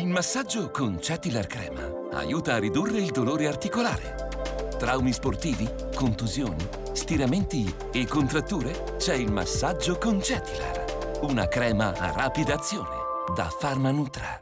Il massaggio con Cetilar Crema aiuta a ridurre il dolore articolare. Traumi sportivi, contusioni, stiramenti e contratture? C'è il massaggio con Cetilar. Una crema a rapida azione da Pharma Nutra.